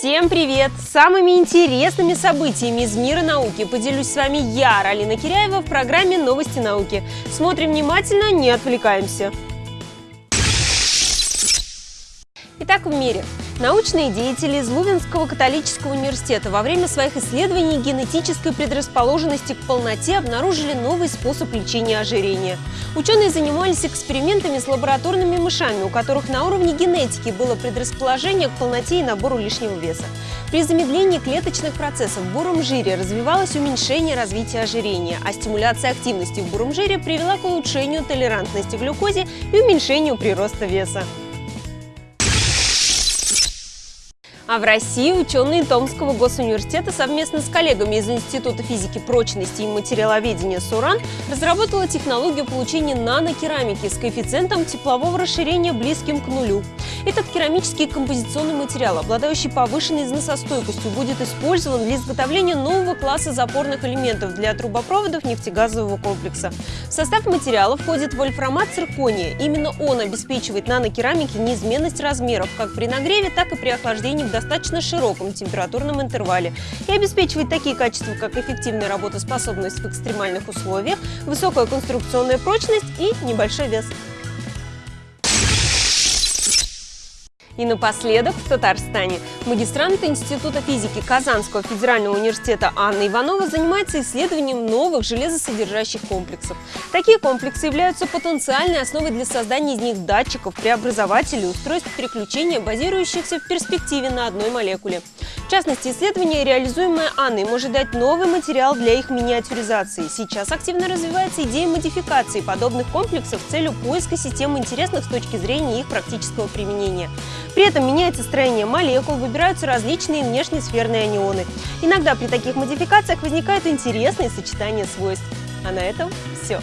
Всем привет! Самыми интересными событиями из мира науки поделюсь с вами я, Ралина Киряева, в программе «Новости науки». Смотрим внимательно, не отвлекаемся. Итак, в мире. Научные деятели из Лувенского католического университета во время своих исследований генетической предрасположенности к полноте обнаружили новый способ лечения ожирения. Ученые занимались экспериментами с лабораторными мышами, у которых на уровне генетики было предрасположение к полноте и набору лишнего веса. При замедлении клеточных процессов в буром жире развивалось уменьшение развития ожирения, а стимуляция активности в буром жире привела к улучшению толерантности к глюкозе и уменьшению прироста веса. А в России ученые Томского госуниверситета совместно с коллегами из Института физики прочности и материаловедения СУРАН разработала технологию получения нанокерамики с коэффициентом теплового расширения близким к нулю. Этот керамический композиционный материал, обладающий повышенной износостойкостью, будет использован для изготовления нового класса запорных элементов для трубопроводов нефтегазового комплекса. В состав материала входит вольфрамат циркония. Именно он обеспечивает нанокерамике неизменность размеров как при нагреве, так и при охлаждении в достаточно широком температурном интервале и обеспечивает такие качества, как эффективная работоспособность в экстремальных условиях, высокая конструкционная прочность и небольшой вес. И напоследок в Татарстане. Магистрант Института физики Казанского федерального университета Анна Иванова занимается исследованием новых железосодержащих комплексов. Такие комплексы являются потенциальной основой для создания из них датчиков, преобразователей, устройств переключения, базирующихся в перспективе на одной молекуле. В частности, исследование, реализуемое Анной, может дать новый материал для их миниатюризации. Сейчас активно развивается идея модификации подобных комплексов с целью поиска систем интересных с точки зрения их практического применения. При этом меняется строение молекул, выбираются различные внешнесферные анионы. Иногда при таких модификациях возникают интересные сочетания свойств. А на этом все.